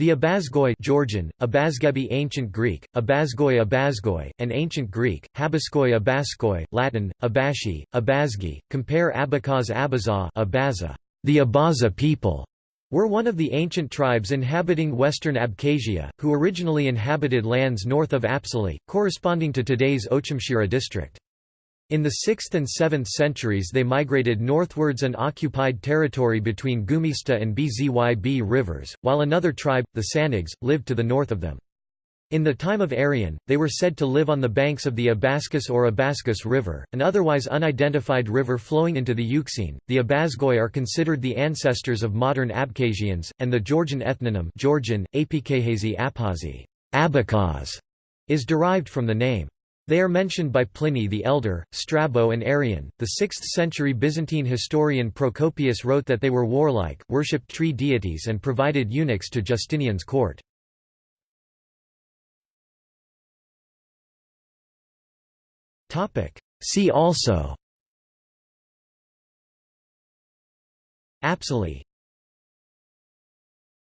The Abazgoi Georgian, Abazgebi Ancient Greek, Abazgoi Abazgoi, and Ancient Greek, Habaskoi Abaskoi, Latin, Abashi, Abazgi, compare Abakaz Abaza Abaza, the Abaza people, were one of the ancient tribes inhabiting western Abkhazia, who originally inhabited lands north of Apsilae, corresponding to today's Ochamchira district. In the 6th and 7th centuries they migrated northwards and occupied territory between Gumista and Bzyb rivers, while another tribe, the Sanigs, lived to the north of them. In the time of Arrian, they were said to live on the banks of the Abaskus or Abaskus River, an otherwise unidentified river flowing into the Euxine. The Abazgoi are considered the ancestors of modern Abkhazians, and the Georgian ethnonym Georgian, Apikhazi Aphazi Abakaz, is derived from the name. They are mentioned by Pliny the Elder, Strabo and Arrian. The 6th century Byzantine historian Procopius wrote that they were warlike, worshipped tree deities and provided eunuchs to Justinian's court. See also Apsilae